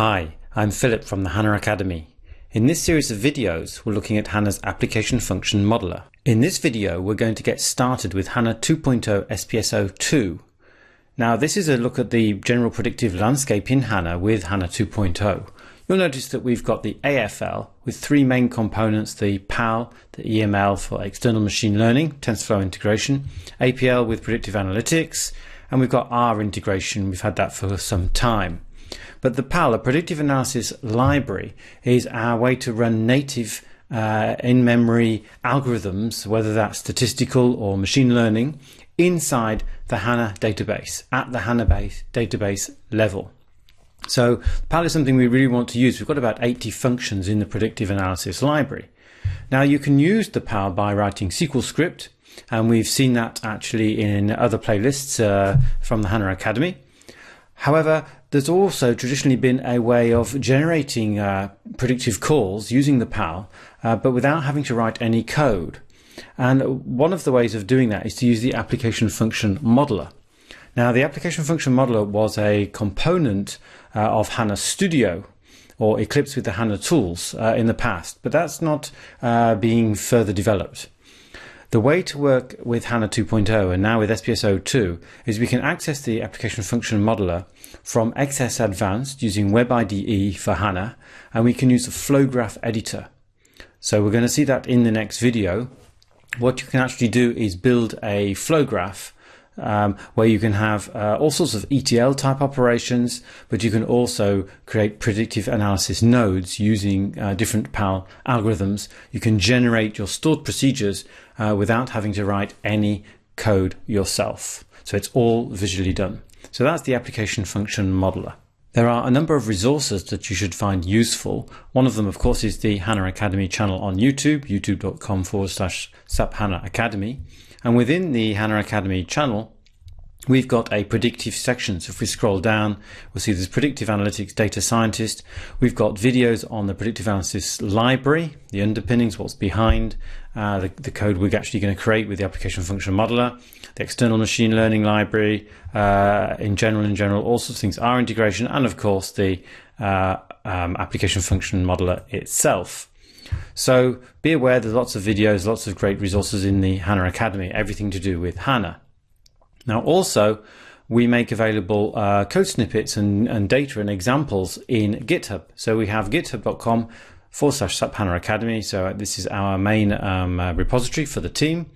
Hi, I'm Philip from the HANA Academy. In this series of videos, we're looking at HANA's Application Function Modeler. In this video, we're going to get started with HANA 2.0 SPS 02. Now, this is a look at the general predictive landscape in HANA with HANA 2.0. You'll notice that we've got the AFL with three main components, the PAL, the EML for external machine learning, TensorFlow integration, APL with predictive analytics, and we've got R integration. We've had that for some time. But the PAL, a predictive analysis library, is our way to run native uh, in-memory algorithms, whether that's statistical or machine learning, inside the HANA database, at the HANA base, database level. So PAL is something we really want to use. We've got about 80 functions in the predictive analysis library. Now you can use the PAL by writing SQL script, and we've seen that actually in other playlists uh, from the HANA Academy. However, there's also traditionally been a way of generating uh, predictive calls using the PAL, uh, but without having to write any code. And one of the ways of doing that is to use the application function modeler. Now, the application function modeler was a component uh, of HANA Studio or Eclipse with the HANA tools uh, in the past, but that's not uh, being further developed. The way to work with HANA 2.0 and now with SPS 02 is we can access the application function modeler from XS Advanced using WebIDE for HANA and we can use the flow graph editor. So we're going to see that in the next video. What you can actually do is build a flow graph um, where you can have uh, all sorts of ETL type operations, but you can also create predictive analysis nodes using uh, different PAL algorithms. You can generate your stored procedures uh, without having to write any code yourself. So it's all visually done. So that's the application function modeler. There are a number of resources that you should find useful. One of them, of course, is the HANA Academy channel on YouTube, youtube.com forward slash SAP HANA Academy. And within the HANA Academy channel, we've got a predictive section. So if we scroll down, we'll see there's predictive analytics data scientist. We've got videos on the predictive analysis library, the underpinnings, what's behind uh, the, the, code we're actually going to create with the application function modeler, the external machine learning library, uh, in general, in general, all sorts of things, R integration, and of course the uh, um, application function modeler itself. So be aware there's lots of videos, lots of great resources in the HANA Academy, everything to do with HANA. Now also, we make available uh, code snippets and, and data and examples in GitHub. So we have github.com forward slash SAP HANA Academy. So this is our main um, uh, repository for the team.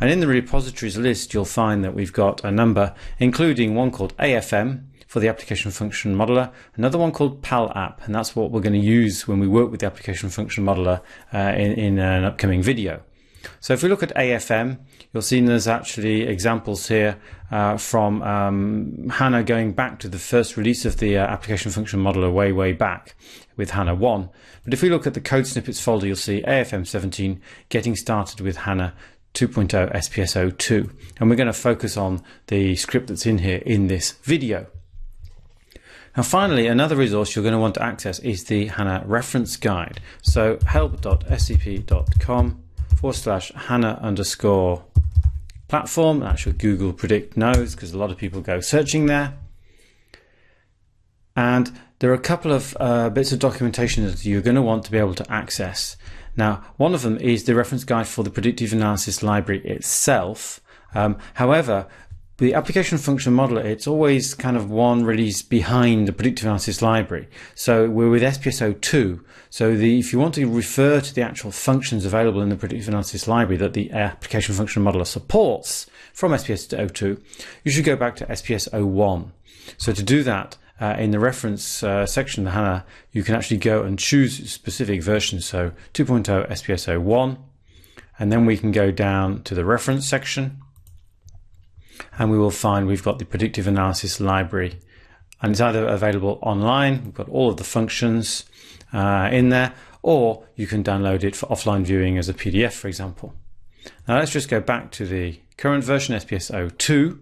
And in the repositories list, you'll find that we've got a number, including one called AFM, for the application function modeler, another one called PAL app, and that's what we're going to use when we work with the application function modeler uh, in, in an upcoming video. So if we look at AFM, you'll see there's actually examples here uh, from um, HANA going back to the first release of the uh, application function modeler way, way back with HANA 1. But if we look at the code snippets folder, you'll see AFM 17 getting started with HANA 2.0 SPS 02. And we're going to focus on the script that's in here in this video. Now finally, another resource you're going to want to access is the HANA reference guide. So help.sap.com forward slash HANA underscore platform. That's your Google Predict knows because a lot of people go searching there. And there are a couple of uh, bits of documentation that you're going to want to be able to access. Now, one of them is the reference guide for the predictive analysis library itself. Um, however, the application function modeler, it's always kind of one release behind the predictive analysis library. So we're with SPS 02. So the, if you want to refer to the actual functions available in the predictive analysis library that the application function modeler supports from SPS 02, you should go back to SPS 01. So to do that, uh, in the reference uh, section HANA, you can actually go and choose specific versions. So 2.0 SPS 01, and then we can go down to the reference section and we will find we've got the predictive analysis library and it's either available online, we've got all of the functions uh, in there, or you can download it for offline viewing as a PDF, for example. Now let's just go back to the current version, SPS02,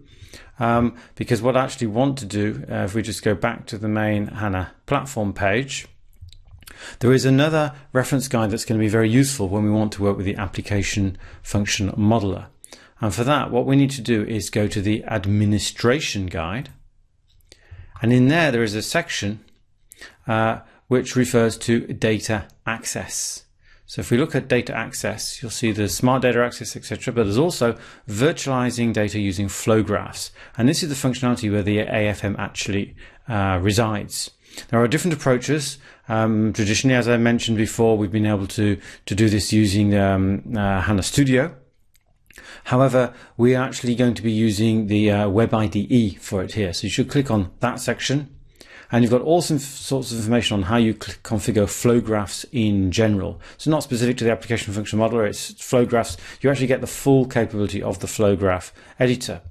um, because what I actually want to do, uh, if we just go back to the main HANA platform page, there is another reference guide that's going to be very useful when we want to work with the application function modeler. And for that, what we need to do is go to the administration guide. And in there, there is a section uh, which refers to data access. So if we look at data access, you'll see the smart data access, etc. But there's also virtualizing data using flow graphs. And this is the functionality where the AFM actually uh, resides. There are different approaches. Um, traditionally, as I mentioned before, we've been able to, to do this using um, uh, HANA Studio. However, we are actually going to be using the uh, Web IDE for it here. So you should click on that section and you've got all some sorts of information on how you configure flow graphs in general. So not specific to the application function modeler, it's flow graphs. You actually get the full capability of the flow graph editor.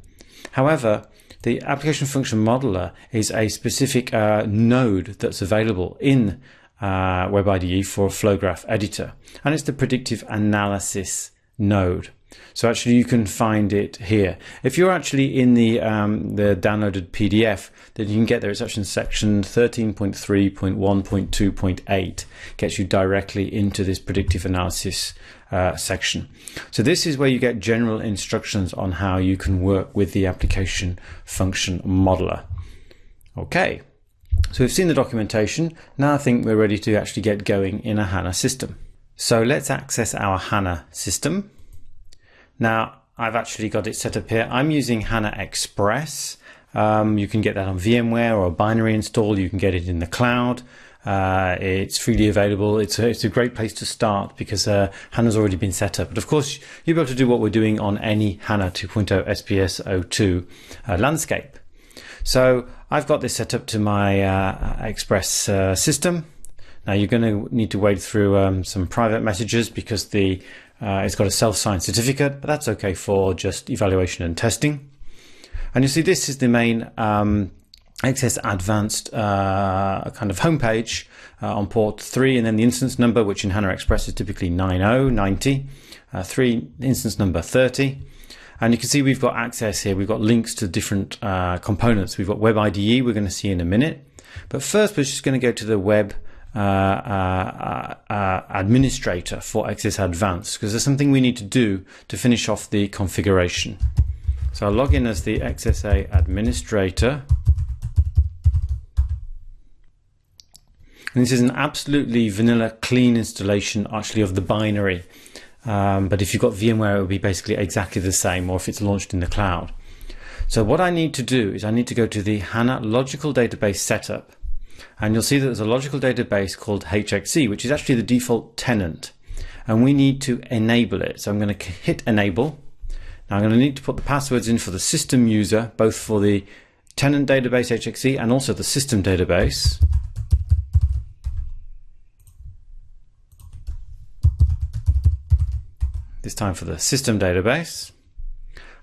However, the application function modeler is a specific uh, node that's available in uh, WebIDE for a flow graph editor, and it's the predictive analysis node. So actually you can find it here. If you're actually in the um, the downloaded PDF, then you can get there. It's actually in section 13.3.1.2.8 gets you directly into this predictive analysis uh, section. So this is where you get general instructions on how you can work with the application function modeler. Okay, so we've seen the documentation. Now I think we're ready to actually get going in a HANA system. So let's access our HANA system. Now I've actually got it set up here. I'm using HANA Express. Um, you can get that on VMware or a binary install. You can get it in the cloud. Uh, it's freely available. It's a, it's a great place to start because uh, HANA's already been set up. But of course, you'll be able to do what we're doing on any HANA 2.0 SPS 02 uh, landscape. So I've got this set up to my uh, Express uh, system. Now you're going to need to wade through um, some private messages because the uh, it's got a self-signed certificate, but that's okay for just evaluation and testing. And you see this is the main um, XS Advanced uh, kind of homepage uh, on port 3 and then the instance number which in HANA Express is typically 9090, uh, 3 instance number 30. And you can see we've got access here, we've got links to different uh, components. We've got Web IDE we're going to see in a minute. But first we're just going to go to the web Uh, uh, uh, administrator for XS Advanced because there's something we need to do to finish off the configuration. So I'll log in as the XSA administrator. And this is an absolutely vanilla clean installation actually of the binary. Um, but if you've got VMware, it will be basically exactly the same, or if it's launched in the cloud. So what I need to do is I need to go to the HANA logical database setup. And you'll see that there's a logical database called HXE, which is actually the default tenant. And we need to enable it. So I'm going to hit enable. Now I'm going to need to put the passwords in for the system user, both for the tenant database HXE and also the system database. this time for the system database.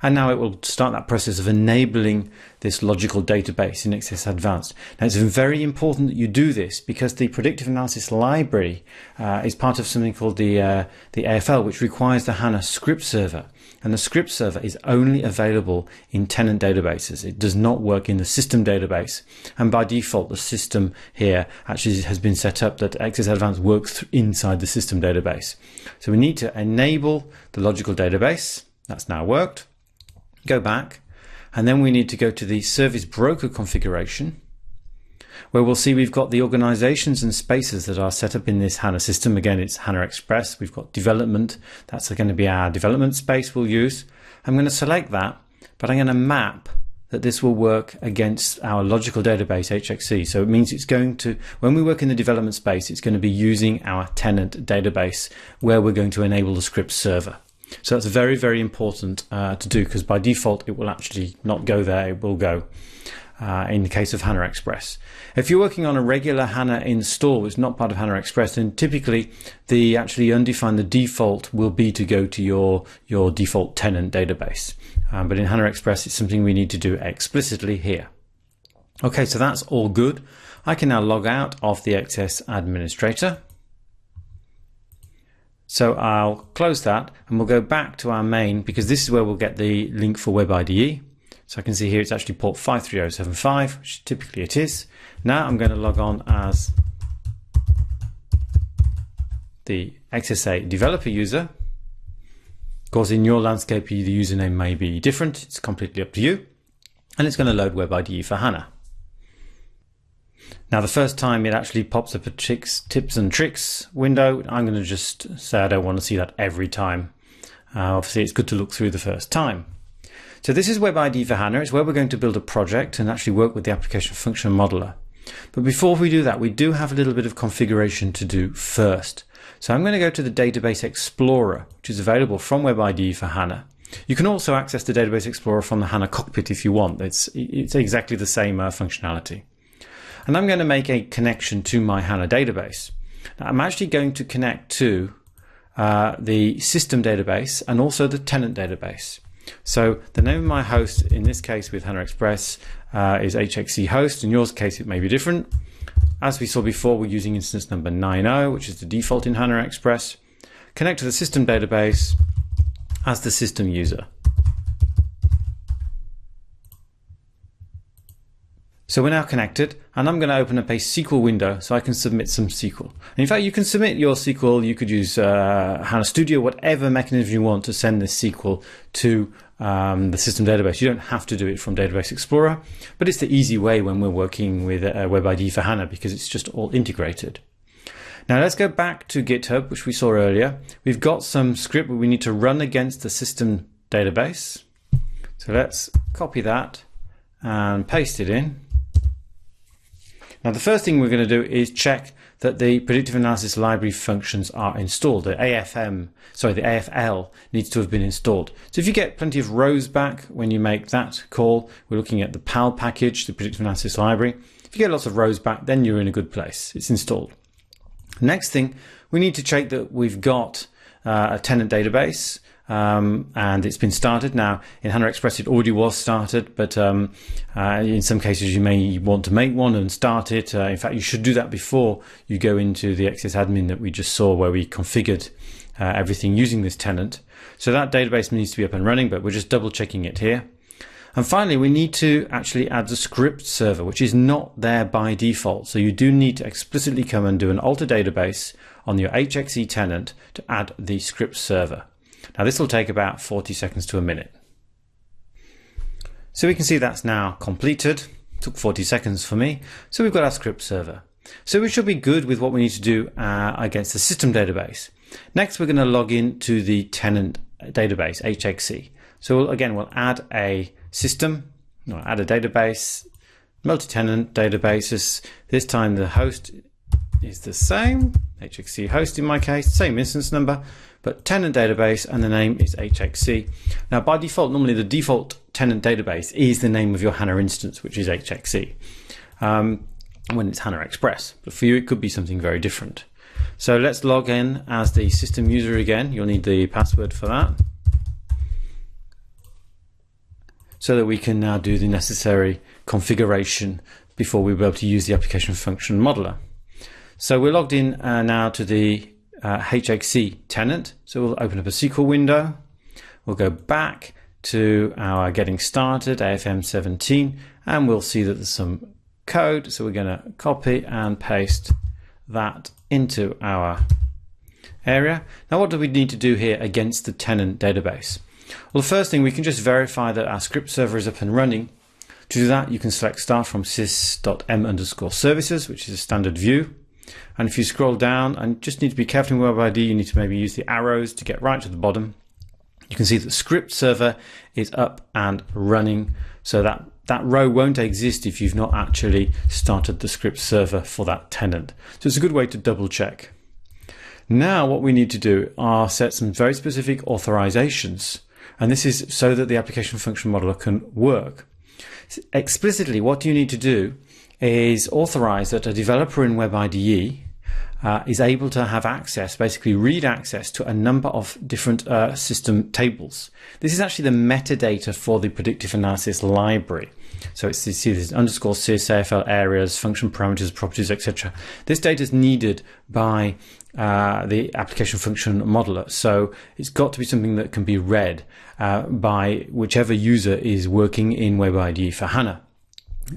And now it will start that process of enabling this logical database in XS Advanced. Now it's very important that you do this because the predictive analysis library uh, is part of something called the, uh, the AFL, which requires the HANA script server. And the script server is only available in tenant databases. It does not work in the system database. And by default, the system here actually has been set up that XS Advanced works inside the system database. So we need to enable the logical database. That's now worked. Go back and then we need to go to the service broker configuration where we'll see we've got the organizations and spaces that are set up in this HANA system. Again, it's HANA Express. We've got development. That's going to be our development space we'll use. I'm going to select that, but I'm going to map that this will work against our logical database HXE. So it means it's going to, when we work in the development space, it's going to be using our tenant database where we're going to enable the script server. So that's very, very important uh, to do because by default it will actually not go there, it will go uh, in the case of HANA Express. If you're working on a regular HANA install, it's not part of HANA Express, then typically the actually undefined, the default will be to go to your, your default tenant database. Um, but in HANA Express, it's something we need to do explicitly here. Okay, so that's all good. I can now log out of the XS administrator so I'll close that and we'll go back to our main because this is where we'll get the link for Web IDE. So I can see here it's actually port 53075, which typically it is. Now I'm going to log on as the XSA developer user. Of course, in your landscape, the username may be different. It's completely up to you. And it's going to load Web IDE for HANA. Now, the first time it actually pops up a tricks, tips and tricks window, I'm going to just say I don't want to see that every time. Uh, obviously, it's good to look through the first time. So this is WebIDE for HANA. It's where we're going to build a project and actually work with the application function modeler. But before we do that, we do have a little bit of configuration to do first. So I'm going to go to the Database Explorer, which is available from WebIDE for HANA. You can also access the Database Explorer from the HANA cockpit if you want. It's, it's exactly the same uh, functionality. And I'm going to make a connection to my HANA database. Now, I'm actually going to connect to uh, the system database and also the tenant database. So the name of my host, in this case with HANA Express, uh, is HXE host. In yours case, it may be different. As we saw before, we're using instance number 90, which is the default in HANA Express. Connect to the system database as the system user. So we're now connected and I'm going to open up a SQL window so I can submit some SQL. And in fact, you can submit your SQL, you could use uh, HANA Studio, whatever mechanism you want to send this SQL to um, the system database. You don't have to do it from Database Explorer, but it's the easy way when we're working with uh, WebIDE for HANA because it's just all integrated. Now let's go back to GitHub, which we saw earlier. We've got some script that we need to run against the system database. So let's copy that and paste it in. Now the first thing we're going to do is check that the predictive analysis library functions are installed. The AFM, sorry, the AFL needs to have been installed. So if you get plenty of rows back when you make that call, we're looking at the PAL package, the predictive analysis library. If you get lots of rows back, then you're in a good place. It's installed. Next thing, we need to check that we've got uh, a tenant database um, and it's been started. Now, in HANA Express, it already was started, but um, uh, in some cases, you may want to make one and start it. Uh, in fact, you should do that before you go into the XS admin that we just saw, where we configured uh, everything using this tenant. So that database needs to be up and running, but we're just double checking it here. And finally, we need to actually add the script server, which is not there by default. So you do need to explicitly come and do an alter database on your HXE tenant to add the script server. Now this will take about 40 seconds to a minute. So we can see that's now completed. Took 40 seconds for me. So we've got our script server. So we should be good with what we need to do uh, against the system database. Next, we're going to log in to the tenant database, HXE. So we'll, again, we'll add a system, add a database, multi-tenant databases. This time the host is the same, HXE host in my case, same instance number, but tenant database and the name is HXE. Now by default, normally the default tenant database is the name of your HANA instance, which is HXE, um, when it's HANA Express. But for you, it could be something very different. So let's log in as the system user again. You'll need the password for that. So that we can now do the necessary configuration before we'll be able to use the application function modeler. So we're logged in uh, now to the uh, HXE tenant. So we'll open up a SQL window. We'll go back to our getting started AFM 17 and we'll see that there's some code. So we're going to copy and paste that into our area. Now what do we need to do here against the tenant database? Well, the first thing we can just verify that our script server is up and running. To do that, you can select start from sys.m underscore services, which is a standard view. And if you scroll down and just need to be careful in WebIDE, you need to maybe use the arrows to get right to the bottom. You can see that the script server is up and running. So that, that row won't exist if you've not actually started the script server for that tenant. So it's a good way to double check. Now what we need to do are set some very specific authorizations. And this is so that the application function modeler can work. Explicitly, what do you need to do is authorize that a developer in WebIDE uh, is able to have access, basically read access to a number of different uh, system tables. This is actually the metadata for the predictive analysis library. So it's you see this underscore sys, AFL areas, function parameters, properties, etc. This data is needed by uh, the application function modeler. So it's got to be something that can be read uh, by whichever user is working in WebIDE for HANA.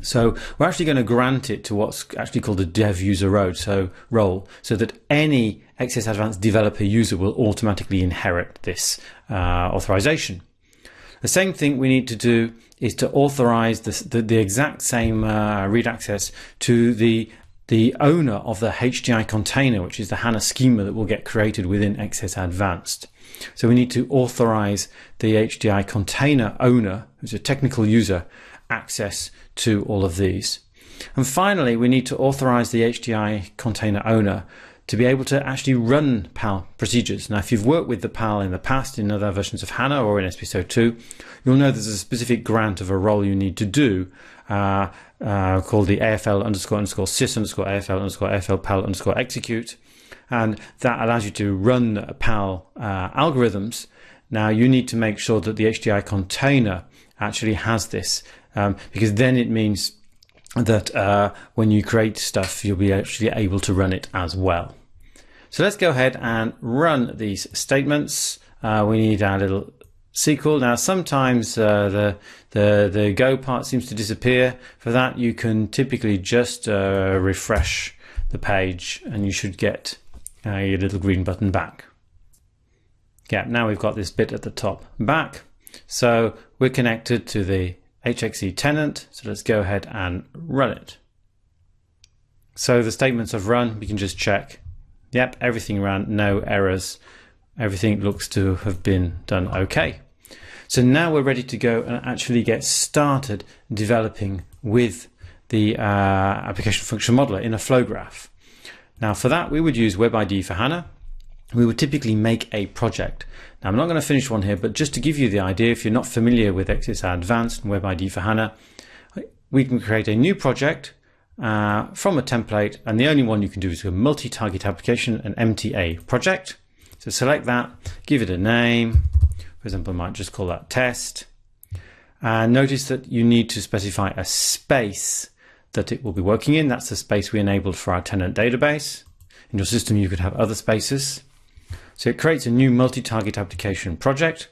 So we're actually going to grant it to what's actually called a dev user role, so role, so that any XS Advanced developer user will automatically inherit this uh, authorization. The same thing we need to do is to authorize the, the, exact same uh, read access to the the owner of the HDI container, which is the HANA schema that will get created within XS Advanced. So we need to authorize the HDI container owner, who's a technical user, access to all of these. And finally, we need to authorize the HDI container owner to be able to actually run PAL procedures. Now, if you've worked with the PAL in the past in other versions of HANA or in SPS 02, you'll know there's a specific grant of a role you need to do uh, uh, called the AFL underscore underscore sys underscore AFL underscore AFL PAL underscore execute. And that allows you to run PAL uh, algorithms. Now, you need to make sure that the HDI container actually has this um, because then it means that uh, when you create stuff, you'll be actually able to run it as well. So let's go ahead and run these statements. Uh, we need our little SQL. Now, sometimes uh, the, the, the Go part seems to disappear. For that, you can typically just uh, refresh the page and you should get uh, your little green button back. Yeah, now we've got this bit at the top back. So we're connected to the HXE tenant. So let's go ahead and run it. So the statements have run, we can just check. Yep, everything ran, no errors. Everything looks to have been done okay. So now we're ready to go and actually get started developing with the uh, application function modeler in a flow graph. Now for that, we would use WebIDE for HANA. We would typically make a project. Now, I'm not going to finish one here, but just to give you the idea, if you're not familiar with XSI Advanced and WebIDE for HANA, we can create a new project uh, from a template, and the only one you can do is a multi-target application, an MTA project. So select that, give it a name. For example, I might just call that test. And notice that you need to specify a space that it will be working in. That's the space we enabled for our tenant database. In your system, you could have other spaces. So it creates a new multi-target application project.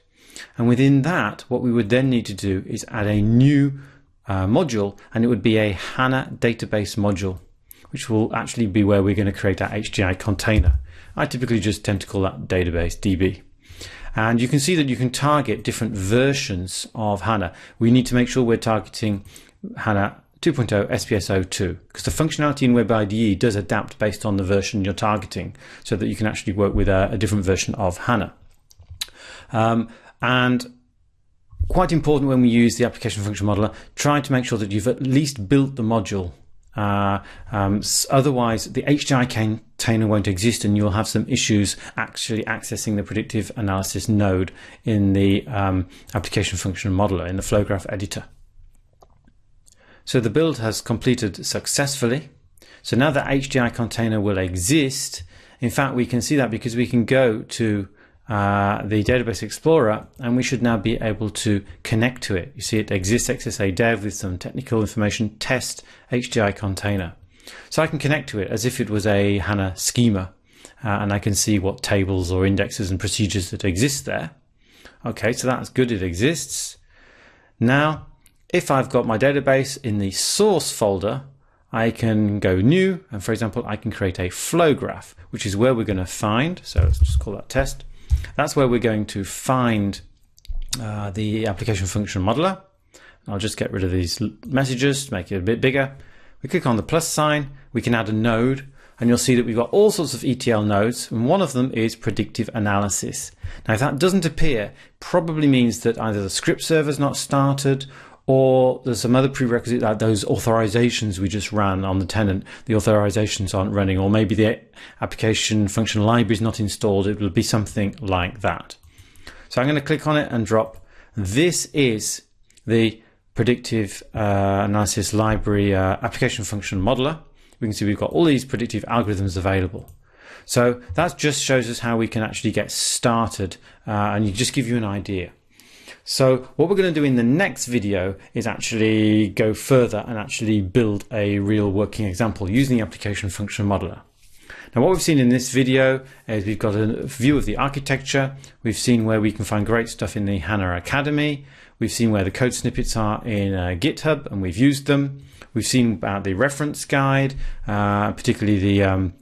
And within that, what we would then need to do is add a new uh, module, and it would be a HANA database module, which will actually be where we're going to create our HDI container. I typically just tend to call that database DB. And you can see that you can target different versions of HANA. We need to make sure we're targeting HANA 2.0 SPS02 because the functionality in WebIDE does adapt based on the version you're targeting so that you can actually work with a, a different version of HANA. Um, and quite important when we use the application function modeler, try to make sure that you've at least built the module. Uh, um, otherwise, the HDI container won't exist and you'll have some issues actually accessing the predictive analysis node in the um, application function modeler, in the flow graph editor. So the build has completed successfully. So now the HDI container will exist. In fact, we can see that because we can go to uh, the Database Explorer and we should now be able to connect to it. You see it exists XSA dev with some technical information test HDI container. So I can connect to it as if it was a HANA schema uh, and I can see what tables or indexes and procedures that exist there. Okay, so that's good, it exists. Now if I've got my database in the source folder, I can go new, and for example, I can create a flow graph, which is where we're going to find, so let's just call that test. That's where we're going to find uh, the application function modeler. I'll just get rid of these messages to make it a bit bigger. We click on the plus sign, we can add a node, and you'll see that we've got all sorts of ETL nodes, and one of them is predictive analysis. Now, if that doesn't appear, probably means that either the script server is not started or there's some other prerequisite that those authorizations we just ran on the tenant, the authorizations aren't running, or maybe the application function library is not installed. It will be something like that. So I'm going to click on it and drop. This is the predictive uh, analysis library uh, application function modeler. We can see we've got all these predictive algorithms available. So that just shows us how we can actually get started uh, and just give you an idea. So what we're going to do in the next video is actually go further and actually build a real working example using the application function modeler. Now what we've seen in this video is we've got a view of the architecture. We've seen where we can find great stuff in the HANA Academy. We've seen where the code snippets are in uh, GitHub and we've used them. We've seen about the reference guide, uh, particularly the um,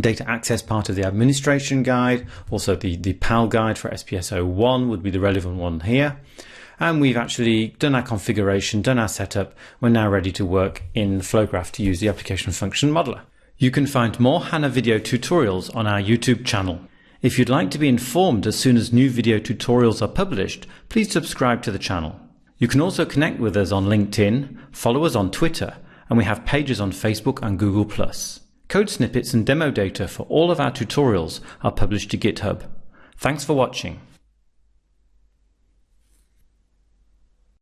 data access part of the administration guide. Also the, the PAL guide for SPS01 would be the relevant one here. and we've actually done our configuration, done our setup. We're now ready to work in Flowgraph to use the application function modeler. You can find more HANA video tutorials on our YouTube channel. If you'd like to be informed as soon as new video tutorials are published, please subscribe to the channel. You can also connect with us on LinkedIn, follow us on Twitter, and we have pages on Facebook and Google+. Code snippets and demo data for all of our tutorials are published to GitHub. Thanks for watching.